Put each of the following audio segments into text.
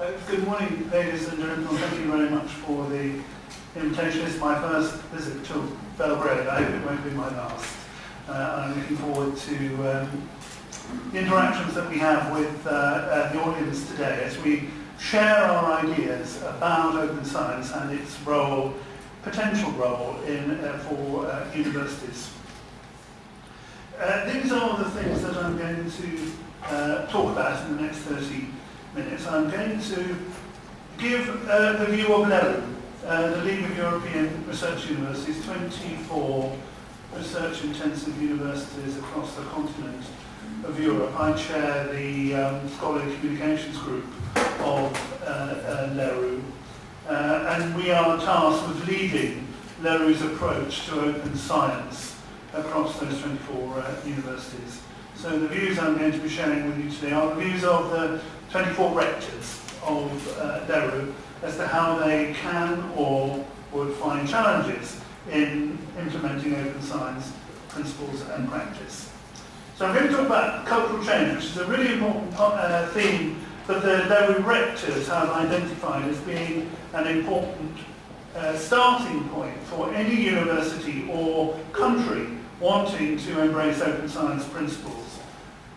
Uh, good morning, ladies and gentlemen. Thank you very much for the invitation. It's my first visit to Belgrade. I hope it won't be my last. Uh, I'm looking forward to um, the interactions that we have with uh, uh, the audience today as we share our ideas about open science and its role, potential role in, uh, for universities. These are the things that I'm going to talk about in the next 30 minutes. I'm going to give uh, the view of LERU, uh, the League of European Research Universities, 24 research-intensive universities across the continent of Europe. I chair the um, Scholarly Communications Group of uh, uh, LERU, uh, and we are tasked with leading LERU's approach to open science across those 24 uh, universities. So the views I'm going to be sharing with you today are the views of the 24 rectors of uh, LERU as to how they can or would find challenges in implementing open science principles and practice. So I'm going to talk about cultural change, which is a really important uh, theme that the LERU rectors have identified as being an important uh, starting point for any university or country wanting to embrace open science principles.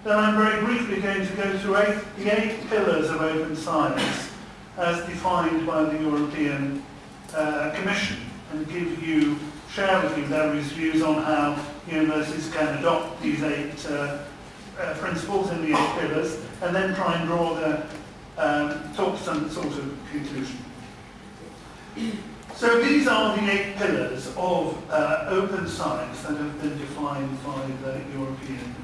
Then I'm very briefly going to go through eight, the eight pillars of open science as defined by the European uh, Commission and give you, share with you LERU's views on how universities can adopt these eight uh, uh, principles in the eight pillars and then try and draw the, um, talk some sort of conclusion. So these are the eight pillars of uh, open science that have been defined by the European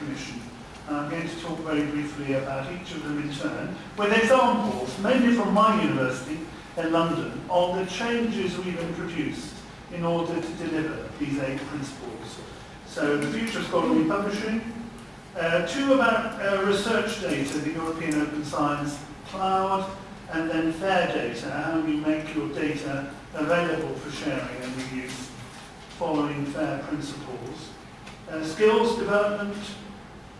Commission. And I'm going to talk very briefly about each of them in turn, with examples, mainly from my university in London, on the changes we've introduced in order to deliver these eight principles. So the future of scholarly publishing, uh, two about uh, research data, the European Open Science Cloud, and then fair data, how you make your data available for sharing and reuse following fair principles. Uh, skills development,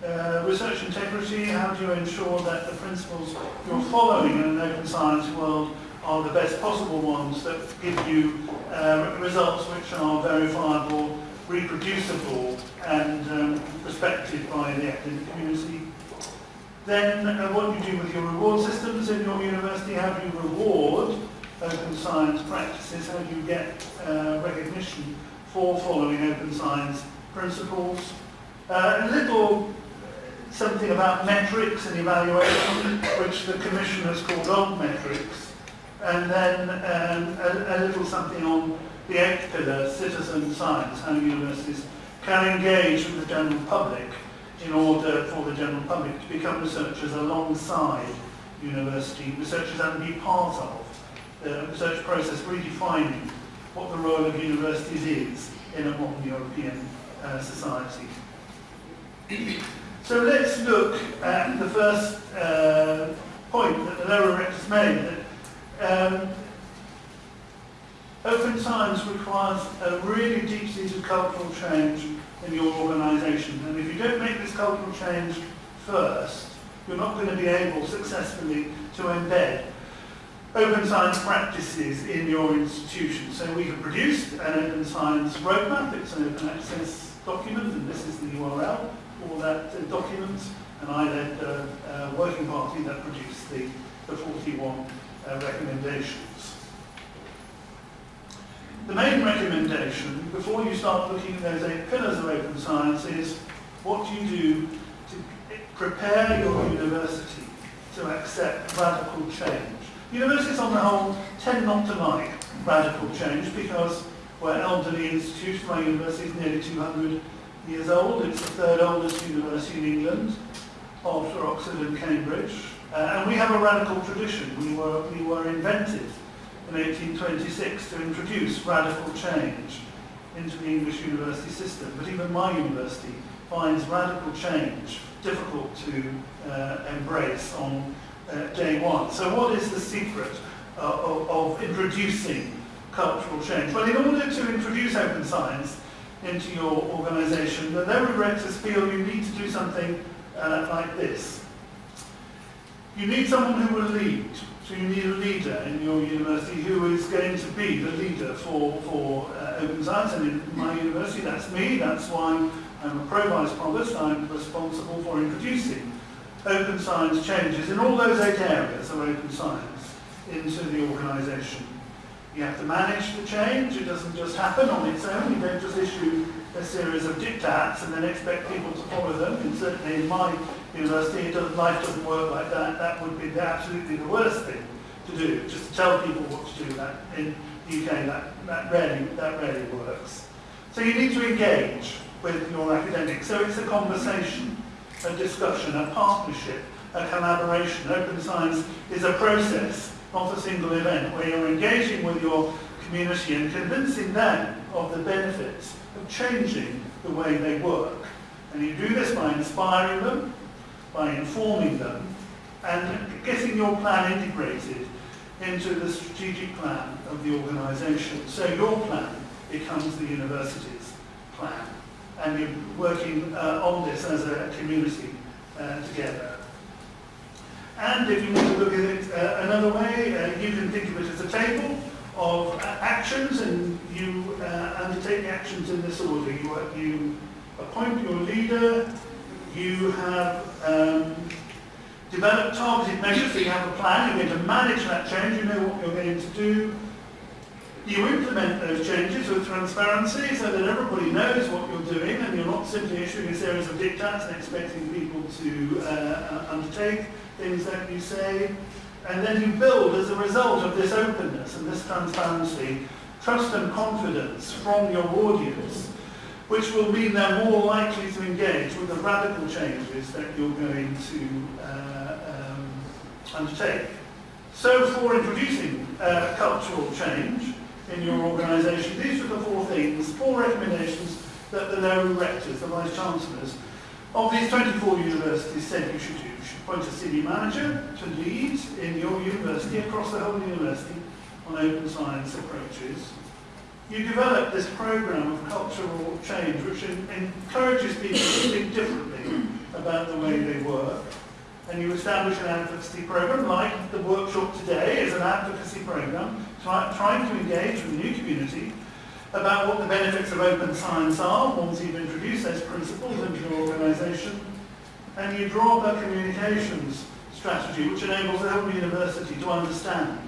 uh, research integrity, how do you ensure that the principles you're following in an open science world are the best possible ones that give you uh, results which are verifiable, reproducible and um, respected by the academic community. Then uh, what do you do with your reward systems in your university? How do you reward open science practices? How do you get uh, recognition for following open science principles? Uh, a little something about metrics and evaluation, which the Commission has called on metrics, and then um, a, a little something on the eighth pillar, citizen science, how universities can engage with the general public in order for the general public to become researchers alongside university researchers and be part of the research process, redefining what the role of universities is in a modern European uh, society. So let's look at the first uh, point that the LERU rectors made, that um, open science requires a really deep-seated cultural change in your organisation. And if you don't make this cultural change first, you're not going to be able successfully to embed open science practices in your institution. So we have produced an open science roadmap. It's an open access document, and this is the URL for that uh, document. And I led a uh, uh, working party that produced the, the 41 uh, recommendations. The main recommendation, before you start looking at those eight pillars of open science, is what do you do to prepare your university to accept radical change. Universities on the whole tend not to like radical change because we're elderly institution. My university is nearly 200 years old. It's the third oldest university in England after Oxford and Cambridge. Uh, and we have a radical tradition. We were, we were invented in 1826 to introduce radical change into the English university system. But even my university finds radical change difficult to uh, embrace on uh, day one. So what is the secret uh, of, of introducing cultural change? Well, in order to introduce open science into your organisation, the LERU rectors feel you need to do something uh, like this. You need someone who will lead. So you need a leader in your university who is going to be the leader for, for uh, open science. And in my university, that's me. That's why I'm a pro-vice provost. I'm responsible for introducing open science changes in all those eight areas of open science into the organisation. You have to manage the change. It doesn't just happen on its own. You don't just issue a series of diktats and then expect people to follow them. And certainly in my university, it doesn't, life doesn't work like that. That would be absolutely the worst thing to do, just to tell people what to do. That in the UK, that, that rarely that rarely works. So you need to engage with your academics. So it's a conversation, a discussion, a partnership, a collaboration. Open science is a process, not a single event, where you're engaging with your community and convincing them of the benefits of changing the way they work. And you do this by inspiring them, by informing them, and getting your plan integrated into the strategic plan of the organisation. So your plan becomes the university's plan. And you're working uh, on this as a community uh, together. And if you want to look at it uh, another way, uh, you can think of it as a table of uh, actions and you uh, undertake actions in this order. You, you appoint your leader, you have um, developed targeted measures, so you have a plan, you're going to manage that change, you know what you're going to do. You implement those changes with transparency so that everybody knows what you're doing and you're not simply issuing a series of diktats and expecting people to uh, undertake things that you say. And then you build, as a result of this openness and this transparency, trust and confidence from your audience, which will mean they're more likely to engage with the radical changes that you're going to uh, um, undertake. So for introducing uh, cultural change in your organisation, these are the four things, four recommendations that the LERU rectors, the vice-chancellors of these 24 universities said you should do You should appoint a senior manager to lead in your university, across the whole university, on open science approaches. You develop this program of cultural change which encourages people to think differently about the way they work. And you establish an advocacy program like the workshop today is an advocacy program trying to engage with the new community about what the benefits of open science are once you've introduced those principles into your organisation and you draw up a communications strategy which enables the whole university to understand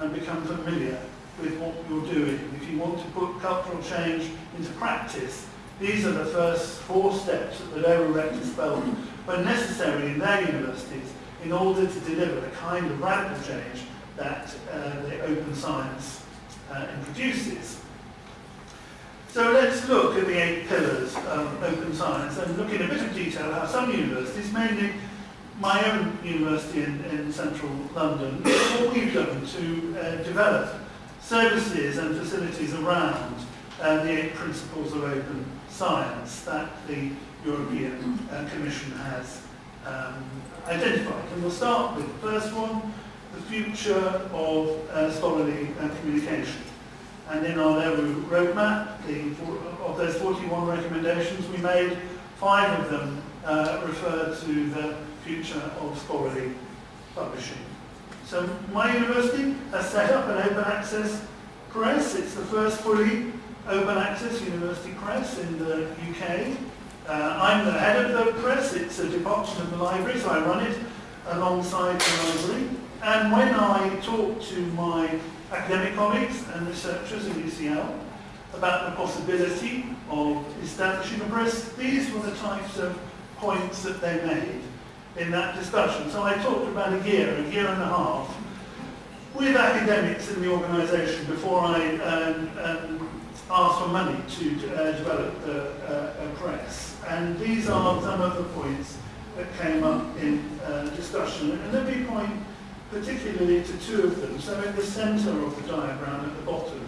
and become familiar with what you're doing. If you want to put cultural change into practice, these are the first four steps that the LERU rectors felt were necessary in their universities in order to deliver the kind of radical change that uh, the open science uh, introduces. So let's look at the eight pillars of open science and look in a bit of detail how some universities, mainly my own university in, in central London, what we've done to uh, develop services and facilities around uh, the eight principles of open science that the European uh, Commission has um, identified. And we'll start with the first one, the future of uh, scholarly uh, communication. And in our roadmap, the, of those 41 recommendations we made, five of them uh, refer to the future of scholarly publishing. So my university has set up an open access press. It's the first fully open access university press in the UK. Uh, I'm the head of the press. It's a department of the library, so I run it alongside the library. And when I talk to my academic colleagues and researchers in UCL about the possibility of establishing a press. These were the types of points that they made in that discussion. So I talked about a year, a year and a half, with academics in the organisation before I um, um, asked for money to uh, develop the uh, press. And these are some of the points that came up in uh, discussion. And let me point particularly to two of them. So in the centre of the diagram at the bottom,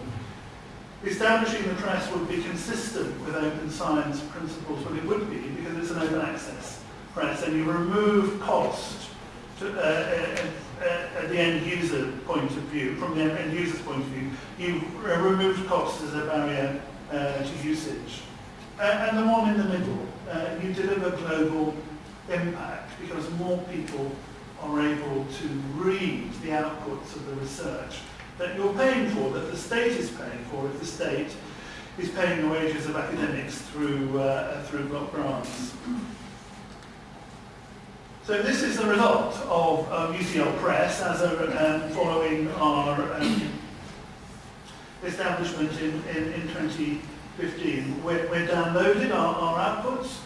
establishing the press would be consistent with open science principles, well it would be because it's an open access press and you remove cost to, uh, at, uh, uh, at the end user point of view, from the end user's point of view, you remove cost as a barrier uh, to usage. Uh, and the one in the middle, uh, you deliver global impact because more people are able to read the outputs of the research that you're paying for, that the state is paying for, if the state is paying the wages of academics through, uh, through block grants. So this is the result of um, UCL Press as a, um, following our um, establishment in, in, in 2015. We're, we're downloaded our, our outputs.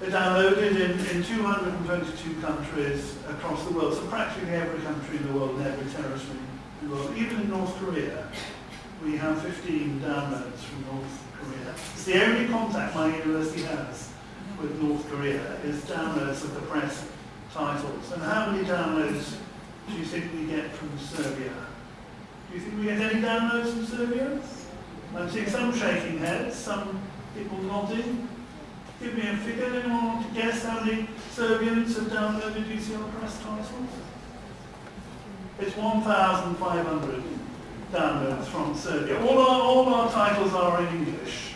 They're downloaded in, in 222 countries across the world, so practically every country in the world and every territory in the world. Even in North Korea, we have 15 downloads from North Korea. It's the only contact my university has with North Korea is downloads of the press titles. And how many downloads do you think we get from Serbia? Do you think we get any downloads from Serbia? I'm seeing some shaking heads, some people nodding. Give me a figure. Anyone want to guess how many Serbians have downloaded UCL Press titles? It's 1,500 downloads from Serbia. All our, all our titles are in English.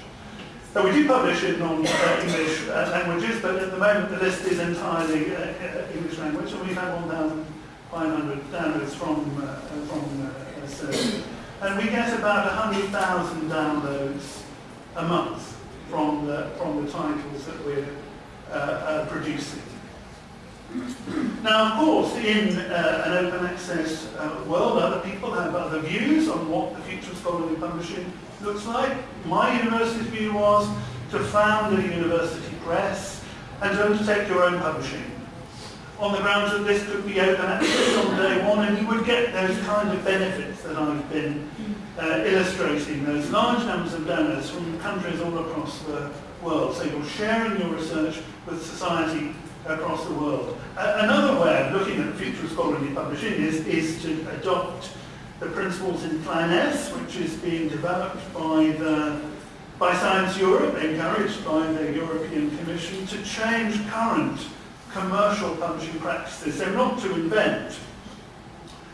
So we do publish in non-English uh, languages, but at the moment the list is entirely uh, uh English language, and we've had 1,500 downloads from, uh, from uh, Serbia. And we get about 100,000 downloads a month from the, from the titles that we're uh, producing. Now, of course, in uh, an open access uh, world, other people have other views on what the future of scholarly publishing looks like. My university's view was to found a university press and to undertake your own publishing on the grounds that this could be open access on day one and you would get those kind of benefits that I've been uh, illustrating, those large numbers of donors from countries all across the world. So you're sharing your research with society across the world. Uh, another way of looking at future scholarly publishing is, is to adopt the principles in Plan S, which is being developed by, the, by Science Europe, encouraged by the European Commission, to change current commercial publishing practices. So not to invent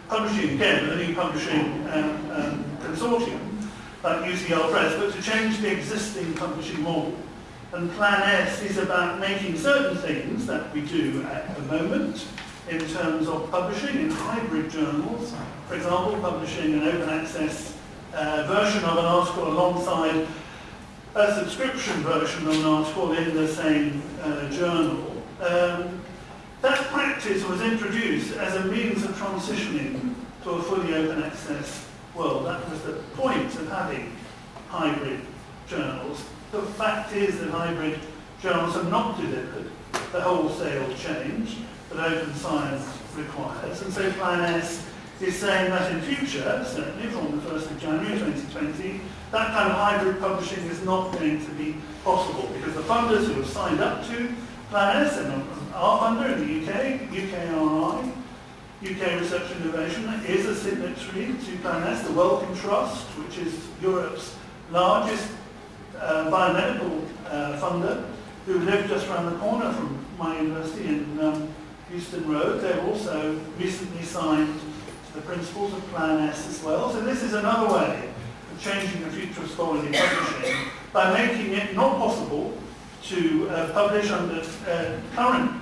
publishing again a new publishing um, um, consortium like UCL Press, but to change the existing publishing model. And Plan S is about making certain things that we do at the moment in terms of publishing in hybrid journals. For example, publishing an open access uh, version of an article alongside a subscription version of an article in the same uh, journal. Um, that practice was introduced as a means of transitioning to a fully open access world. That was the point of having hybrid journals. The fact is that hybrid journals have not delivered the wholesale change that open science requires. And so Plan S is saying that in future, certainly from the 1st of January 2020, that kind of hybrid publishing is not going to be possible because the funders who have signed up to Plan S and our funder in the UK, UKRI, UK Research Innovation, is a signatory to Plan S, the Wellcome Trust, which is Europe's largest uh, biomedical uh, funder, who live just around the corner from my university in um, Euston Road. They've also recently signed the principles of Plan S as well. So this is another way of changing the future of scholarly publishing by making it not possible to uh, publish under uh, current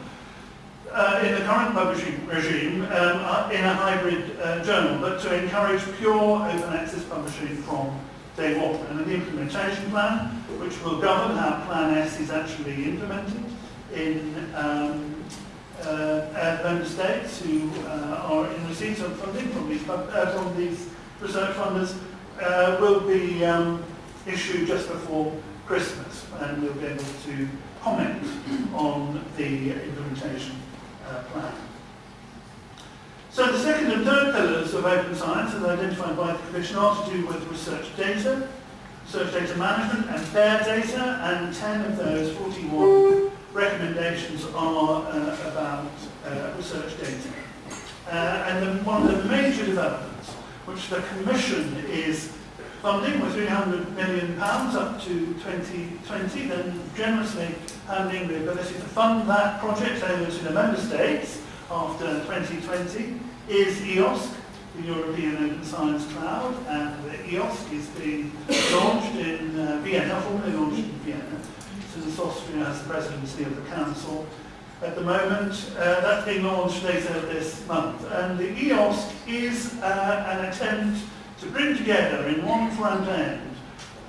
uh, in the current publishing regime um, uh, in a hybrid uh, journal, but to encourage pure open access publishing from day one. And an implementation plan, which will govern how Plan S is actually implemented in um, uh, member states who are in receipt of funding from these, from these research funders will be um, issued just before Christmas and we'll be able to comment on the implementation uh, plan. So the second and third pillars of open science as identified by the Commission are to do with research data, research data management and fair data and 10 of those 41 recommendations are uh, about uh, research data. Uh, and the, one of the major developments, which the Commission is funding with 300 million pounds up to 2020, then generously handing the ability to fund that project over to the Member States after 2020, is EOSC, the European Open Science Cloud, and the EOSC is being launched in uh, Vienna, formally launched in Vienna since Austria has the presidency of the Council. at the moment. Uh, that's being launched later this month. And the EOSC is uh, an attempt to bring together in one front end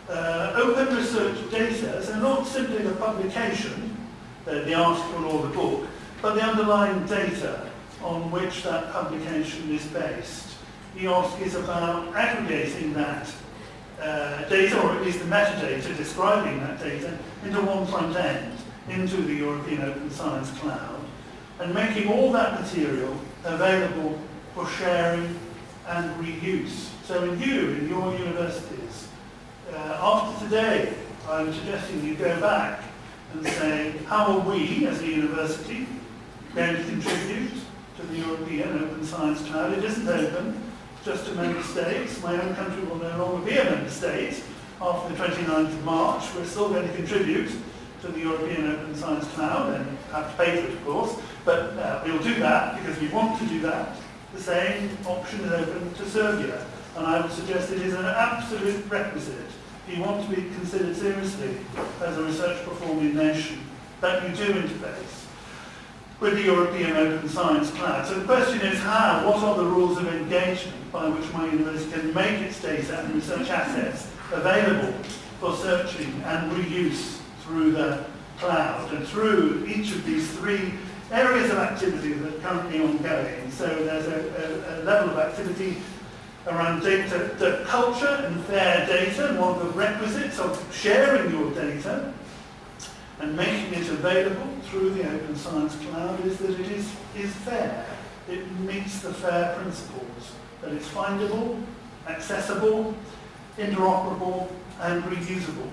uh, open research data, so not simply the publication, the, the article or the book, but the underlying data on which that publication is based. EOSC is about aggregating that uh, data, or at least the metadata describing that data, into one front end, into the European Open Science Cloud, and making all that material available for sharing and reuse. So in you, in your universities, uh, after today, I'm suggesting you go back and say, how are we as a university going to contribute to the European Open Science Cloud? It isn't open just to member states. My own country will no longer be a member state after the 29th of March. We're still going to contribute to the European Open Science Cloud and have to pay for it, of course. But uh, we'll do that because we want to do that. The same option is open to Serbia. And I would suggest it is an absolute requisite if you want to be considered seriously as a research performing nation that you do interface with the European Open Science Cloud. So the question is how, what are the rules of engagement by which my university can make its data and research assets available for searching and reuse through the cloud and through each of these three areas of activity that are currently ongoing. So there's a, a, a level of activity around data, culture and fair data, and one of the requisites of sharing your data and making it available through the Open Science Cloud is that it is, is fair. It meets the FAIR principles, that it's findable, accessible, interoperable, and reusable.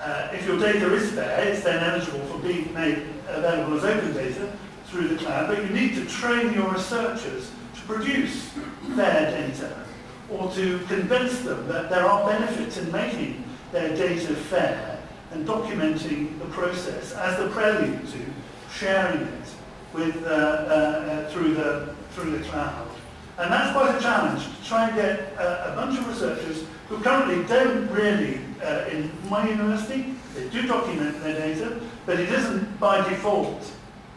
Uh, if your data is fair, it's then eligible for being made available as open data through the cloud, but you need to train your researchers to produce fair data or to convince them that there are benefits in making their data fair and documenting the process as the prelude to sharing it with, uh, uh, uh, through, the, through the cloud. And that's quite a challenge to try and get uh, a bunch of researchers who currently don't really, uh, in my university, they do document their data, but it isn't by default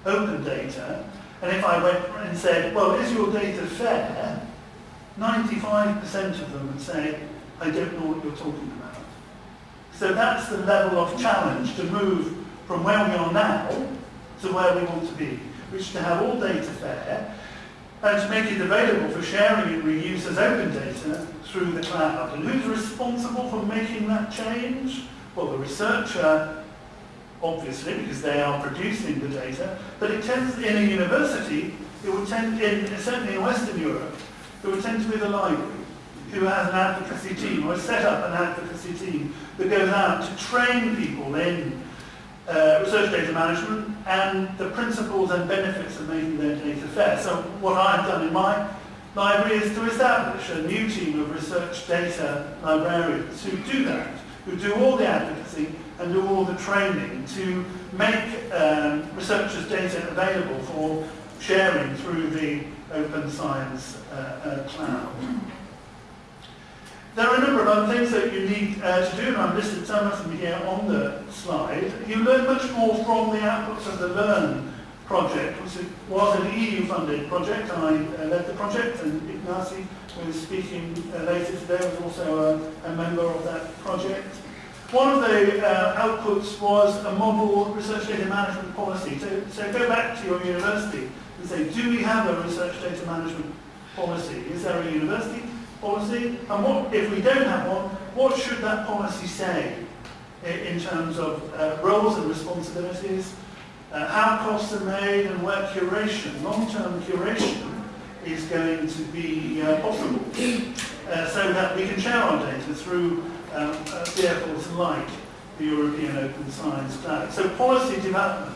open data. And if I went and said, well, is your data fair? 95% of them would say, I don't know what you're talking about. So that's the level of challenge to move from where we are now to where we want to be, which is to have all data fair and to make it available for sharing and reuse as open data through the cloud. And who's responsible for making that change? Well, the researcher, obviously, because they are producing the data, but it tends, in a university, it would tend, in, certainly in Western Europe, it would tend to be the library who has an advocacy team or set up an advocacy team that goes out to train people in uh, research data management and the principles and benefits of making their data fair. So what I've done in my library is to establish a new team of research data librarians who do that, who do all the advocacy and do all the training to make um, researchers' data available for sharing through the open science uh, uh, cloud. There are a number of other things that you need uh, to do, and I've listed some of them here on the slide. You learn much more from the outputs of the LEARN project, which was an EU-funded project. I uh, led the project, and Ignasi, who is speaking uh, later today, was also a, a, member of that project. One of the uh, outputs was a model research data management policy. So, so go back to your university and say, do we have a research data management policy? Is there a university policy? And what, if we don't have one, what should that policy say in terms of uh, roles and responsibilities, uh, how costs are made and where curation, long-term curation, is going to be uh, possible uh, so that we can share our data through um, uh, vehicles like the European Open Science Cloud. So policy development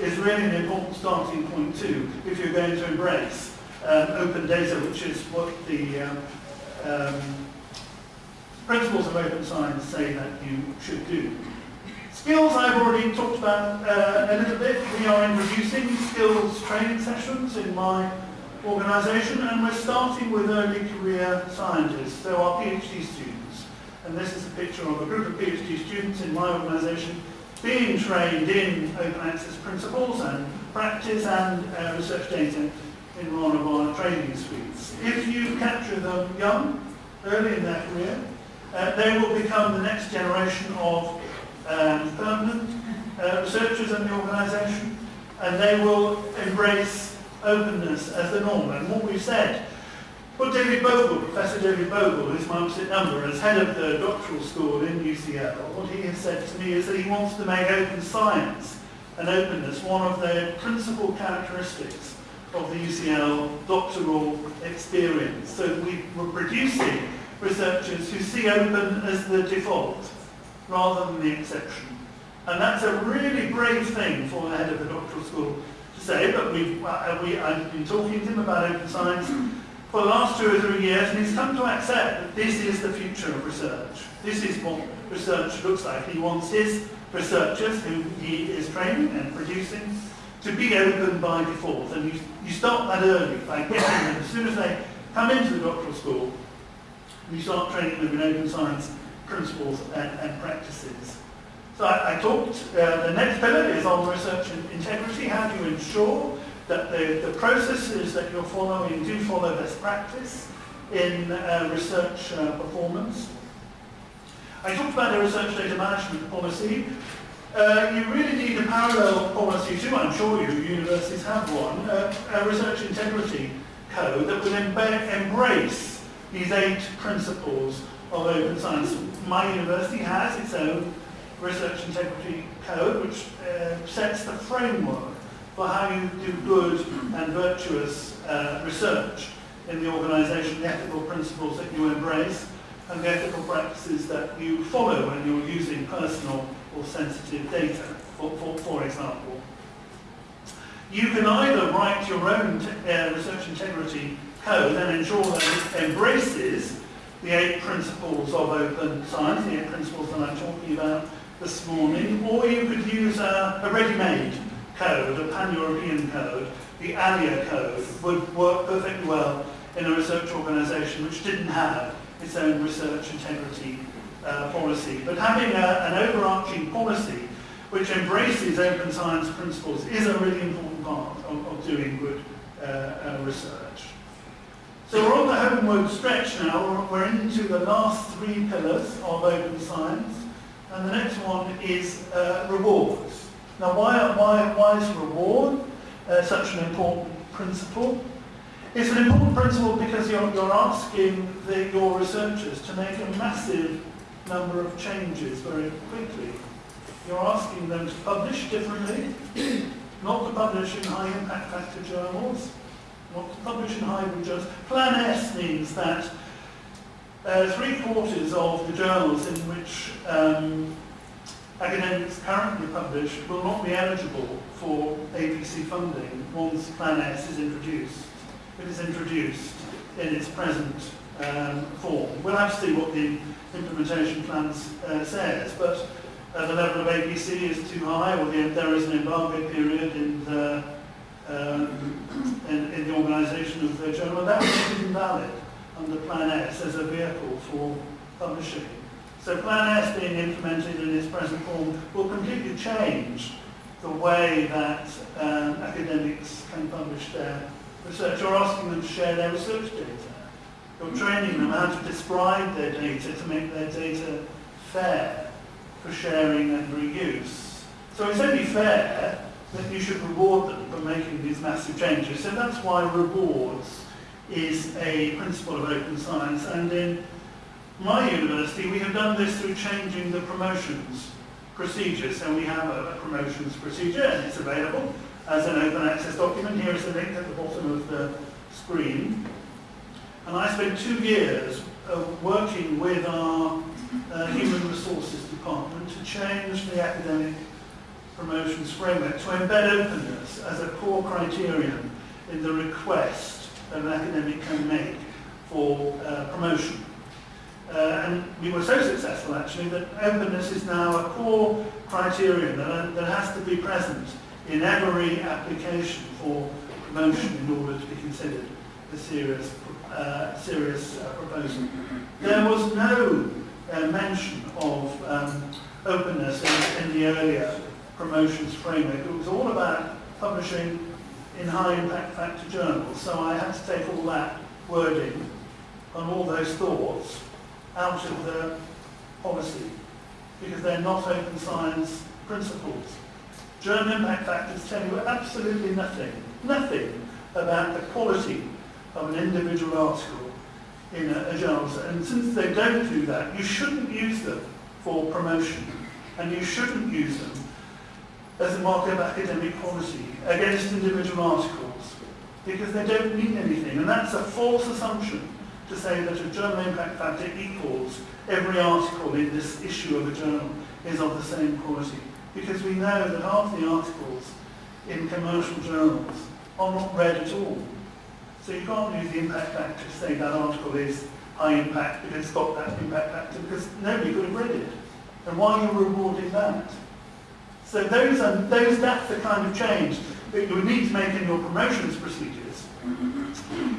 is really an important starting point too if you're going to embrace um, open data, which is what the um, um, principles of open science say that you should do. Skills I've already talked about uh, a little bit. We are introducing skills training sessions in my organisation and we're starting with early career scientists, so our PhD students. And this is a picture of a group of PhD students in my organisation being trained in open access principles and practice and uh, research data in one of our training suites. If you capture them young, early in their career, uh, they will become the next generation of um, permanent uh, researchers in the organisation and they will embrace openness as the norm. And what we've said but David Bogle, Professor David Bogle, who's my opposite number, as head of the doctoral school in UCL, what he has said to me is that he wants to make open science and openness one of the principal characteristics of the UCL doctoral experience. So we were producing researchers who see open as the default rather than the exception. And that's a really brave thing for the head of the doctoral school to say, but we've, uh, we, I've been talking to him about open science for the last two or three years, and he's come to accept that this is the future of research. This is what research looks like. He wants his researchers, who he is training and producing, to be open by default. And you, you start that early by getting them, as soon as they come into the doctoral school, you start training them in open science principles and, and practices. So I, I talked, uh, the next pillar is on research and integrity. How do you ensure that the, the processes that you're following do follow best practice in uh, research uh, performance. I talked about a research data management policy. Uh, you really need a parallel policy too, I'm sure you, universities have one, uh, a research integrity code that will embrace these eight principles of open science. My university has its own research integrity code which uh, sets the framework for how you do good and virtuous uh, research in the organisation, the ethical principles that you embrace, and the ethical practices that you follow when you're using personal or sensitive data, for, for, for example. You can either write your own uh, research integrity code and ensure that it embraces the eight principles of open science, the eight principles that I'm talking about this morning, or you could use a, a ready-made code, a pan-European code, the ALLEA code, would work perfectly well in a research organisation which didn't have its own research integrity uh, policy. But having a, an policy which embraces open science principles is a really important part of, of doing good uh, uh, research. So we're on the homeward stretch now. We're into the last three pillars of open science. And the next one is uh, rewards. Now, why, why, why is reward uh, such an important principle? It's an important principle because you're, you're asking the, your researchers to make a massive number of changes very quickly. You're asking them to publish differently, not to publish in high impact factor journals, not to publish in hybrid journals. Plan S means that uh, three quarters of the journals in which um, academics currently publish will not be eligible for APC funding once Plan S is introduced. It is introduced in its present um, form. We'll have to see what the implementation plans uh, says, but uh, the level of APC is too high, or the, there is an embargo period in the, um, in, in, the organisation of the journal, that is invalid under Plan S as a vehicle for publishing. So Plan S being implemented in its present form will completely change the way that um, academics can publish their research. You're asking them to share their research data. You're training them how to describe their data to make their data fair for sharing and reuse. So it's only fair that you should reward them for making these massive changes. So that's why rewards is a principle of open science. And in my university, we have done this through changing the promotions procedure. So we have a, a promotions procedure and it's available as an open access document. Here is the link at the bottom of the screen. And I spent two years uh, working with our uh, human resources department to change the academic promotions framework to embed openness as a core criterion in the request that an academic can make for uh, promotion. Uh, and we were so successful actually that openness is now a core criterion that, that has to be present in every application for promotion in order to be considered a serious, uh, serious uh, proposal. There was no uh, mention of um, openness in, in the earlier promotions framework. It was all about publishing in high impact factor journals. So I had to take all that wording and all those thoughts out of the policy because they're not open science principles. Journal impact factors tell you absolutely nothing, nothing about the quality of an individual article in a, a. And since they don't do that, you shouldn't use them for promotion and you shouldn't use them as a marker of academic quality against individual articles because they don't mean anything. And that's a false assumption to say that a journal impact factor equals every article in this issue of a journal is of the same quality. Because we know that half the articles in commercial journals are not read at all. So you can't use the impact factor to say that article is high impact because it's got that impact factor because nobody could have read it. And why are you rewarding that? So those are, those, that's the kind of change that you need to make in your promotions procedures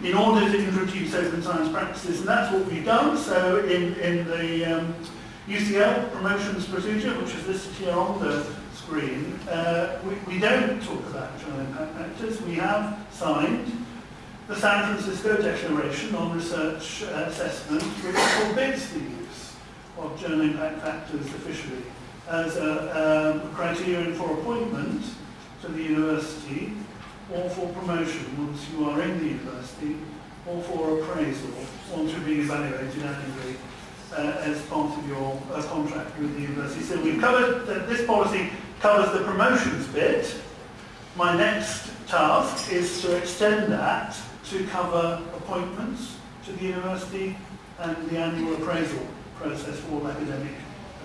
in order to introduce open science practices. And that's what we've done. So in, in the um, UCL promotions procedure, which is listed here on the screen, uh, we, we don't talk about journal impact factors. We have signed the San Francisco Declaration on Research uh, Assessment, which forbids the use of journal impact factors officially as a um, criterion for appointment to the university or for promotion once you are in the university or for appraisal once you're being evaluated annually uh, as part of your uh, contract with the university. So we've covered, that this policy covers the promotions bit. My next task is to extend that to cover appointments to the university and the annual appraisal process for all academic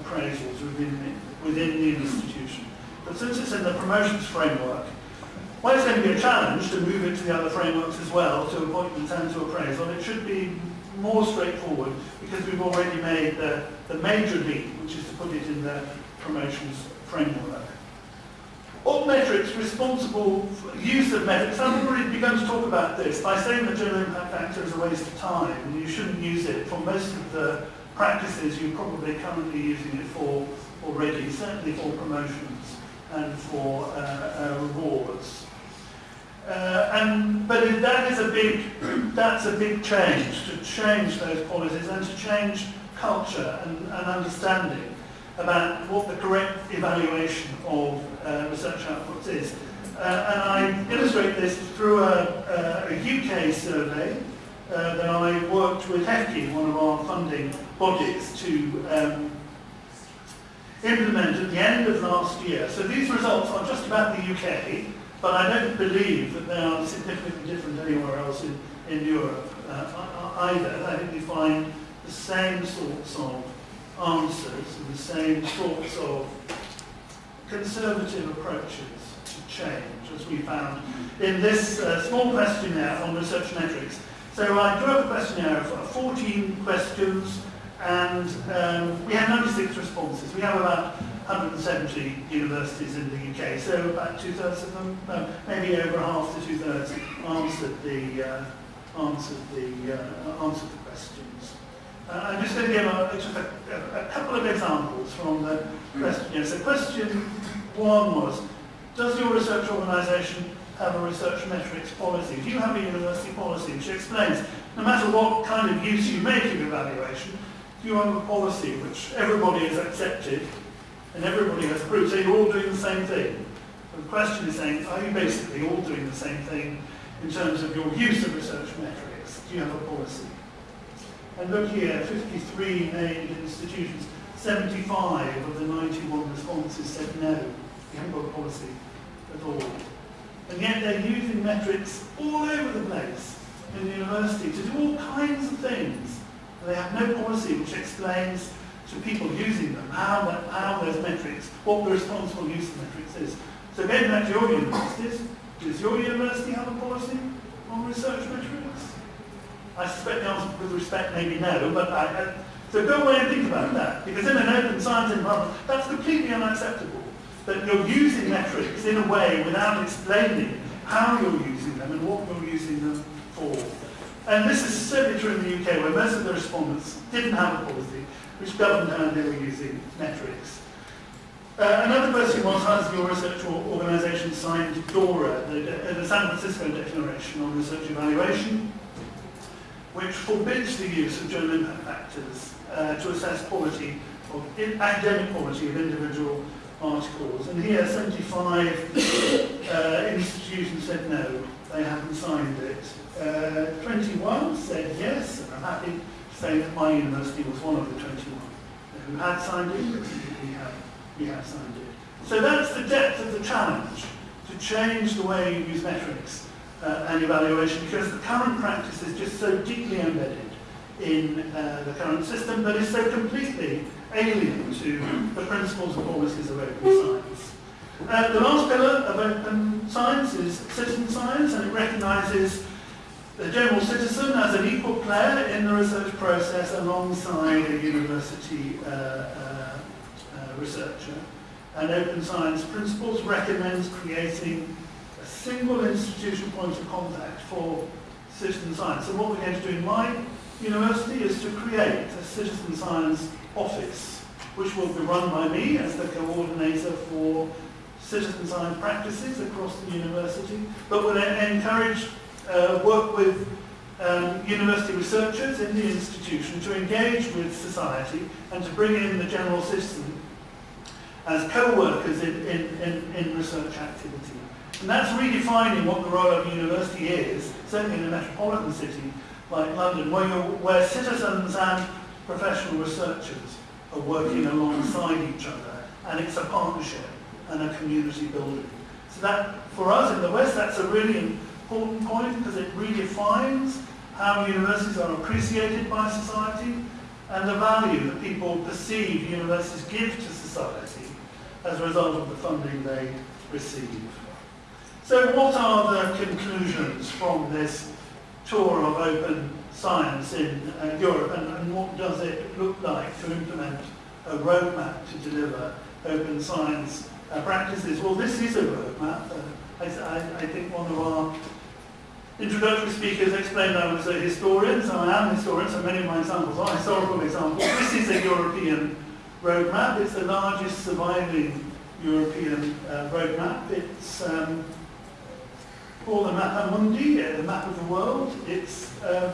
appraisals within the, within the institution. But since it's in the promotions framework, well, it's going to be a challenge to move it to the other frameworks as well, to appointments and to appraisal. It should be more straightforward because we've already made the, the major leap, which is to put it in the promotions framework. All metrics responsible for use of metrics, I've begun to talk about this by saying that journal impact factor is a waste of time and you shouldn't use it for most of the practices you're probably currently using it for already, certainly for promotions and for uh, uh, rewards. Uh, and, but that is a big, that's a big change, to change those policies and to change culture and, and understanding about what the correct evaluation of uh, research outputs is. Uh, and I illustrate this through a, a, a UK survey uh, that I worked with HEFCE, one of our funding bodies, to um, implement at the end of last year. So these results are just about the UK, but I don't believe that they are significantly different anywhere else in, in Europe uh, either. I think we find the same sorts of answers and the same sorts of conservative approaches to change as we found in this uh, small questionnaire on research metrics. So I drew up a questionnaire of 14 questions and um, we had 96 responses. We have about 170 universities in the UK, so about two-thirds of them, no, maybe over half to two-thirds answered the, uh, answered, the, uh, answered the questions. Uh, I'm just going to give a, a, a, couple of examples from the questionnaire. So question one was, does your research organisation have a research metrics policy? Do you have a university policy which explains, no matter what kind of use you make of evaluation, you have a policy which everybody has accepted and everybody has approved, so you're all doing the same thing. The question is saying, are you basically all doing the same thing in terms of your use of research metrics? Do you have a policy? And look here, 53 named institutions, 75 of the 91 responses said no, we haven't got a policy at all. And yet they're using metrics all over the place in the university to do all kinds of things. They have no policy which explains to people using them, how, how those metrics, what the responsible use of metrics is. So getting back to your universities, does your university have a policy on research metrics? I suspect the answer with respect maybe no, but I, so go away and think about that, because in an open science environment, that's completely unacceptable, that you're using metrics in a way without explaining how you're using them and what you're using them for. And this is certainly true in the UK, where most of the respondents didn't have a policy which governed how they were using metrics. Uh, another question was, has your research organisation signed DORA, the, the San Francisco Declaration on Research Evaluation, which forbids the use of journal impact factors uh, to assess quality of academic quality of individual articles. And here 75 uh, institutions said no, they haven't signed it. Uh, 21 said yes, and I'm happy to say that my university was one of the 21 who had signed it, we have, we have signed it. So that's the depth of the challenge, to change the way you use metrics uh, and evaluation, because the current practice is just so deeply embedded in uh, the current system that is so completely alien to the principles and policies of open science. Uh, the last pillar of open science is citizen science, and it recognises the general citizen as an equal player in the research process alongside a university uh, uh, uh, researcher. And open science principles recommends creating single institution point of contact for citizen science. So what we're going to do in my university is to create a citizen science office, which will be run by me as the coordinator for citizen science practices across the university, but will encourage uh, work with um, university researchers in the institution to engage with society and to bring in the general citizen as co-workers in, in, in, in research activity. And that's redefining what the role of a university is, certainly in a metropolitan city like London, where, where citizens and professional researchers are working alongside each other, and it's a partnership and a community building. So that, for us in the West, that's a really important point because it redefines how universities are appreciated by society and the value that people perceive universities give to society as a result of the funding they receive. So what are the conclusions from this tour of open science in uh, Europe and, and what does it look like to implement a roadmap to deliver open science uh, practices? Well, this is a roadmap. Uh, I, I, think one of our introductory speakers explained I was a historian, so I am a historian, so many of my examples are historical examples. This is a European roadmap. It's the largest surviving European uh, roadmap. It's um, called the Mappa Mundi, the map of the world. It's um,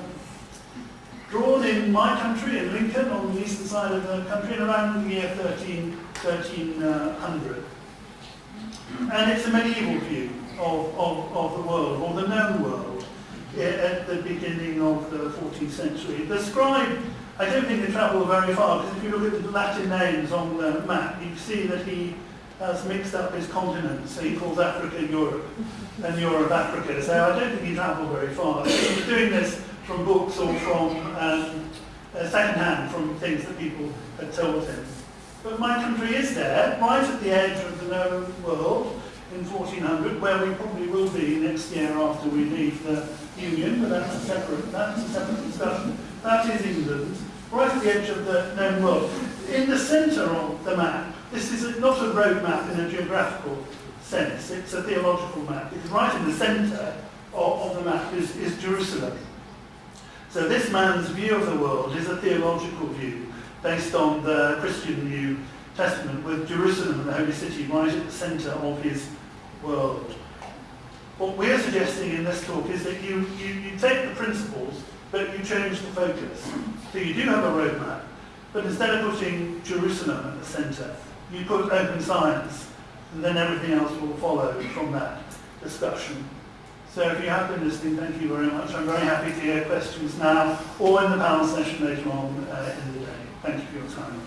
drawn in my country, in Lincoln, on the eastern side of the country, in around the year 13, 1300. And it's a medieval view of, of, of the world, or the known world, at the beginning of the 14th century. The scribe, I don't think they travel very far, because if you look at the Latin names on the map, you see that he has mixed up his continents. He calls Africa Europe and Europe Africa. So I don't think he travelled very far. He's doing this from books or from um, uh, second-hand, from things that people had told him. But my country is there, right at the edge of the known world in 1400, where we probably will be next year after we leave the Union, but that's a separate, that's a separate discussion. That is England, right at the edge of the known world. In the centre of the map this is not a road map in a geographical sense, it's a theological map, because right in the centre of, of the map is, is Jerusalem. So this man's view of the world is a theological view based on the Christian New Testament with Jerusalem and the Holy City right at the centre of his world. What we're suggesting in this talk is that you, you, you take the principles but you change the focus. So you do have a roadmap, but instead of putting Jerusalem at the centre, you put open science, and then everything else will follow from that discussion. So if you have been listening, thank you very much. I'm very happy to hear questions now or in the panel session later on uh, in the day.